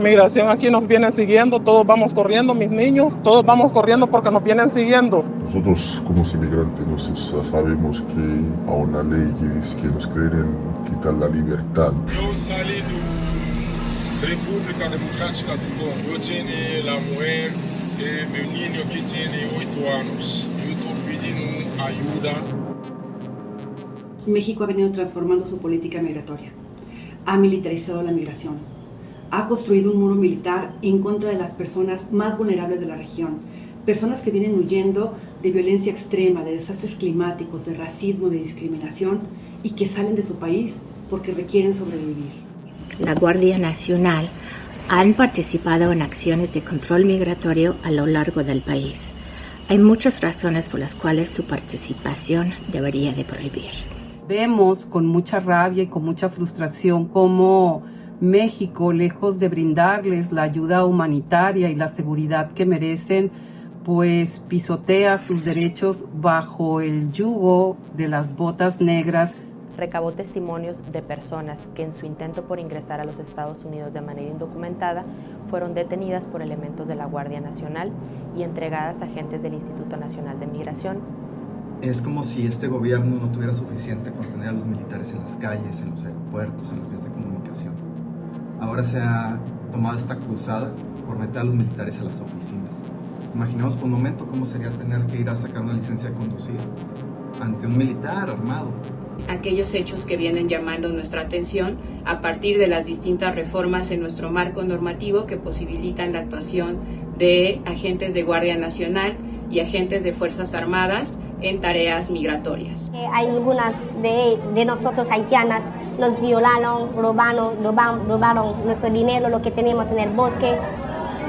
migración aquí nos viene siguiendo, todos vamos corriendo, mis niños, todos vamos corriendo porque nos vienen siguiendo. Nosotros como inmigrantes nos, sabemos que a una ley que nos quieren quitar la libertad. Yo salí de República Democrática del Congo, yo tengo la mujer de mi niño que tiene 8 años, yo estoy pidiendo ayuda. México ha venido transformando su política migratoria, ha militarizado la migración, ha construido un muro militar en contra de las personas más vulnerables de la región, personas que vienen huyendo de violencia extrema, de desastres climáticos, de racismo, de discriminación y que salen de su país porque requieren sobrevivir. La Guardia Nacional han participado en acciones de control migratorio a lo largo del país. Hay muchas razones por las cuales su participación debería de prohibir. Vemos con mucha rabia y con mucha frustración cómo México, lejos de brindarles la ayuda humanitaria y la seguridad que merecen, pues pisotea sus derechos bajo el yugo de las botas negras. Recabó testimonios de personas que en su intento por ingresar a los Estados Unidos de manera indocumentada fueron detenidas por elementos de la Guardia Nacional y entregadas a agentes del Instituto Nacional de Migración. Es como si este gobierno no tuviera suficiente con tener a los militares en las calles, en los aeropuertos, en las vías de comunicación ahora se ha tomado esta cruzada por meter a los militares a las oficinas. Imaginemos por un momento cómo sería tener que ir a sacar una licencia de conducir ante un militar armado. Aquellos hechos que vienen llamando nuestra atención a partir de las distintas reformas en nuestro marco normativo que posibilitan la actuación de agentes de Guardia Nacional y agentes de Fuerzas Armadas en tareas migratorias. Eh, hay algunas de, de, nosotros haitianas, nos violaron, robaron, robaron, nuestro dinero, lo que tenemos en el bosque,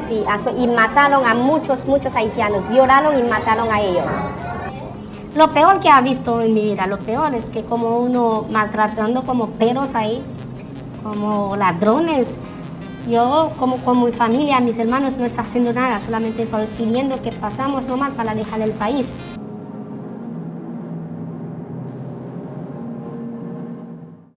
sí, y mataron a muchos, muchos haitianos, violaron y mataron a ellos. Lo peor que ha visto en mi vida, lo peor es que como uno maltratando como perros ahí, como ladrones, yo como con mi familia, mis hermanos no está haciendo nada, solamente solo pidiendo que pasamos nomás para dejar el país.